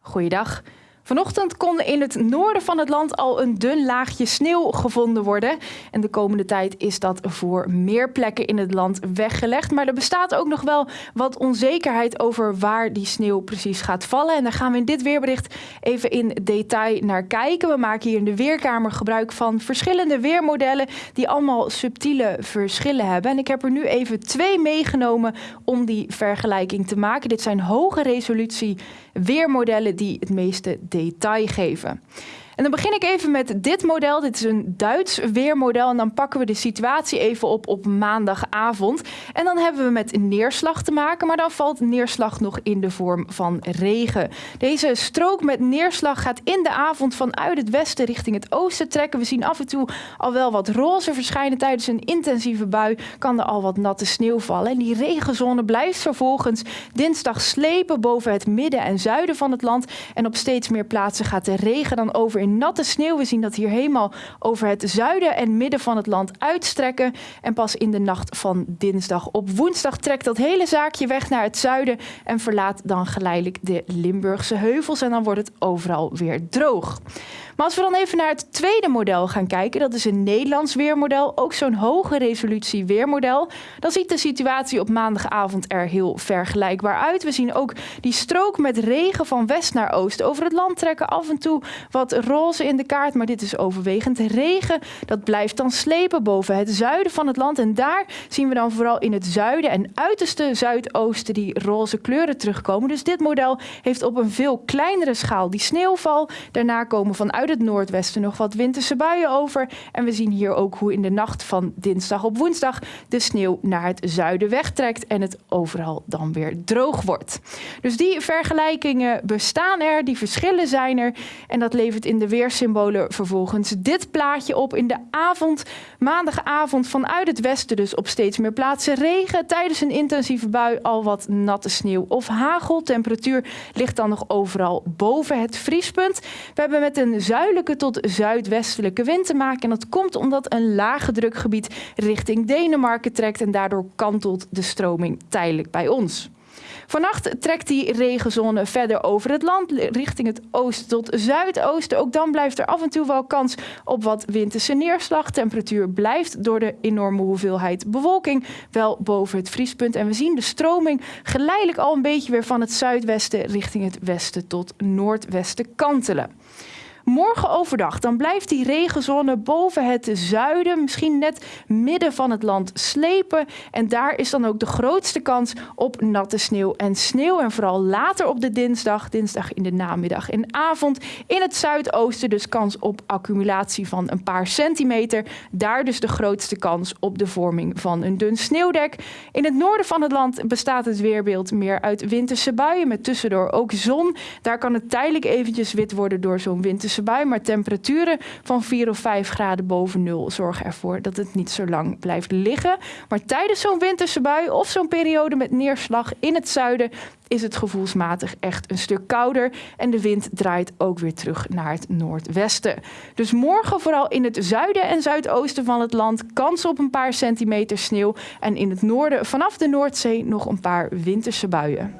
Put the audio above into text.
Goeiedag. Vanochtend kon in het noorden van het land al een dun laagje sneeuw gevonden worden. En de komende tijd is dat voor meer plekken in het land weggelegd. Maar er bestaat ook nog wel wat onzekerheid over waar die sneeuw precies gaat vallen. En daar gaan we in dit weerbericht even in detail naar kijken. We maken hier in de Weerkamer gebruik van verschillende weermodellen die allemaal subtiele verschillen hebben. En ik heb er nu even twee meegenomen om die vergelijking te maken. Dit zijn hoge resolutie weermodellen die het meeste detail geven. En dan begin ik even met dit model. Dit is een Duits weermodel. En dan pakken we de situatie even op op maandagavond. En dan hebben we met neerslag te maken. Maar dan valt neerslag nog in de vorm van regen. Deze strook met neerslag gaat in de avond vanuit het westen richting het oosten trekken. We zien af en toe al wel wat roze verschijnen. Tijdens een intensieve bui kan er al wat natte sneeuw vallen. En die regenzone blijft vervolgens dinsdag slepen boven het midden en zuiden van het land. En op steeds meer plaatsen gaat de regen dan over natte sneeuw. We zien dat hier helemaal over het zuiden en midden van het land uitstrekken. En pas in de nacht van dinsdag op woensdag trekt dat hele zaakje weg naar het zuiden en verlaat dan geleidelijk de Limburgse heuvels. En dan wordt het overal weer droog. Maar als we dan even naar het tweede model gaan kijken, dat is een Nederlands weermodel, ook zo'n hoge resolutie weermodel, dan ziet de situatie op maandagavond er heel vergelijkbaar uit. We zien ook die strook met regen van west naar oost over het land trekken, af en toe wat roze in de kaart, maar dit is overwegend regen. Dat blijft dan slepen boven het zuiden van het land en daar zien we dan vooral in het zuiden en uiterste zuidoosten die roze kleuren terugkomen. Dus dit model heeft op een veel kleinere schaal die sneeuwval. Daarna komen vanuit het noordwesten nog wat winterse buien over. En we zien hier ook hoe in de nacht van dinsdag op woensdag de sneeuw naar het zuiden wegtrekt en het overal dan weer droog wordt. Dus die vergelijkingen bestaan er, die verschillen zijn er. En dat levert in de weersymbolen vervolgens dit plaatje op. In de avond, maandagavond vanuit het westen dus op steeds meer plaatsen regen. Tijdens een intensieve bui al wat natte sneeuw of hagel. Temperatuur ligt dan nog overal boven het vriespunt. We hebben met een zuidelijke tot zuidwestelijke wind te maken. En dat komt omdat een lage drukgebied richting Denemarken trekt en daardoor kantelt de stroming tijdelijk bij ons. Vannacht trekt die regenzone verder over het land richting het oosten tot zuidoosten. Ook dan blijft er af en toe wel kans op wat winterse neerslag. Temperatuur blijft door de enorme hoeveelheid bewolking wel boven het vriespunt. En we zien de stroming geleidelijk al een beetje weer van het zuidwesten richting het westen tot noordwesten kantelen. Morgen overdag, dan blijft die regenzone boven het zuiden, misschien net midden van het land slepen. En daar is dan ook de grootste kans op natte sneeuw en sneeuw. En vooral later op de dinsdag, dinsdag in de namiddag en avond, in het zuidoosten dus kans op accumulatie van een paar centimeter. Daar dus de grootste kans op de vorming van een dun sneeuwdek. In het noorden van het land bestaat het weerbeeld meer uit winterse buien met tussendoor ook zon. Daar kan het tijdelijk eventjes wit worden door zo'n winterse bui, maar temperaturen van 4 of 5 graden boven nul zorgen ervoor dat het niet zo lang blijft liggen. Maar tijdens zo'n winterse bui of zo'n periode met neerslag in het zuiden is het gevoelsmatig echt een stuk kouder en de wind draait ook weer terug naar het noordwesten. Dus morgen vooral in het zuiden en zuidoosten van het land kans op een paar centimeter sneeuw en in het noorden vanaf de Noordzee nog een paar winterse buien.